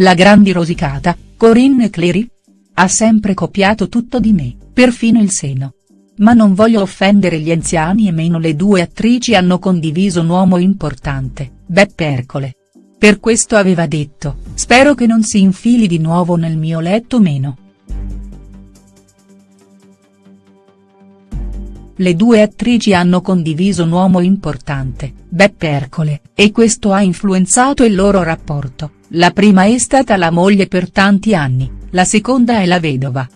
La grandi rosicata, Corinne Clery? Ha sempre copiato tutto di me, perfino il seno. Ma non voglio offendere gli anziani e meno le due attrici hanno condiviso un uomo importante, Beppe Ercole. Per questo aveva detto, spero che non si infili di nuovo nel mio letto meno. Le due attrici hanno condiviso un uomo importante, Beppe Ercole, e questo ha influenzato il loro rapporto, la prima è stata la moglie per tanti anni, la seconda è la vedova.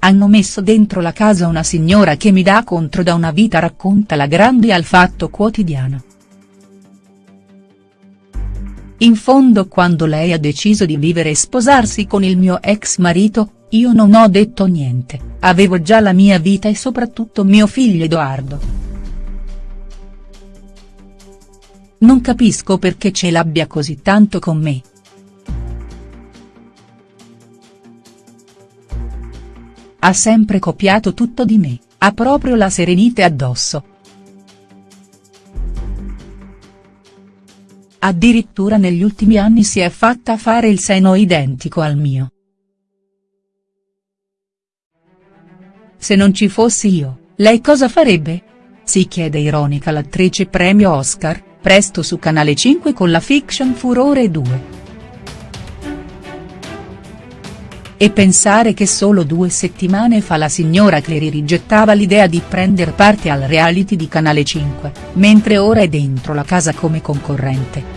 Hanno messo dentro la casa una signora che mi dà contro da una vita racconta la grande al Fatto Quotidiano. In fondo quando lei ha deciso di vivere e sposarsi con il mio ex marito, io non ho detto niente, avevo già la mia vita e soprattutto mio figlio Edoardo. Non capisco perché ce l'abbia così tanto con me. Ha sempre copiato tutto di me, ha proprio la serenite addosso. Addirittura negli ultimi anni si è fatta fare il seno identico al mio. Se non ci fossi io, lei cosa farebbe? Si chiede ironica l'attrice premio Oscar, presto su Canale 5 con la fiction Furore 2. E pensare che solo due settimane fa la signora Clery rigettava l'idea di prendere parte al reality di Canale 5, mentre ora è dentro la casa come concorrente.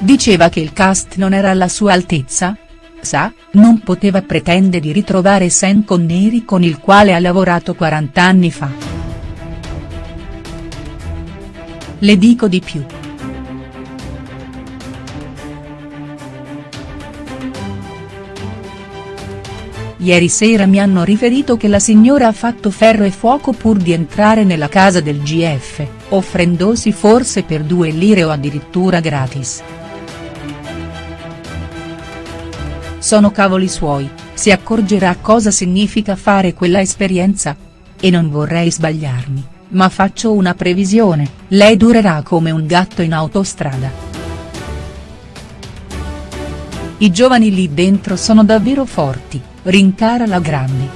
Diceva che il cast non era alla sua altezza? Sa, non poteva pretendere di ritrovare Sean Connery con il quale ha lavorato 40 anni fa. Le dico di più. Ieri sera mi hanno riferito che la signora ha fatto ferro e fuoco pur di entrare nella casa del GF, offrendosi forse per due lire o addirittura gratis. Sono cavoli suoi, si accorgerà cosa significa fare quella esperienza. E non vorrei sbagliarmi, ma faccio una previsione, lei durerà come un gatto in autostrada. I giovani lì dentro sono davvero forti, rincara la Grandi.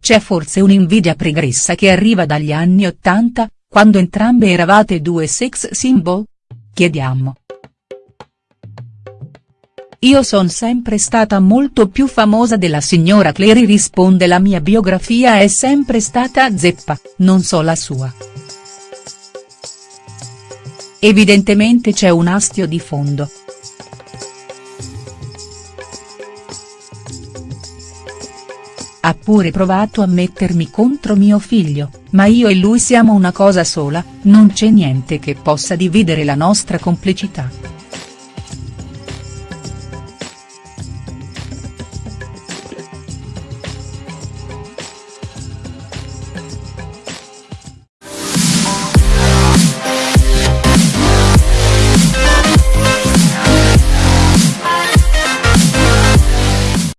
C'è forse un'invidia pregressa che arriva dagli anni Ottanta, quando entrambe eravate due sex symbol? Chiediamo. Io son sempre stata molto più famosa della signora Clary risponde la mia biografia è sempre stata zeppa, non so la sua. Evidentemente c'è un astio di fondo. Ha pure provato a mettermi contro mio figlio, ma io e lui siamo una cosa sola, non c'è niente che possa dividere la nostra complicità.